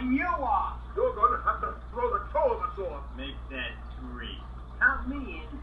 than you are. You're going to have to throw the toe of us off. Make that three. Count me in.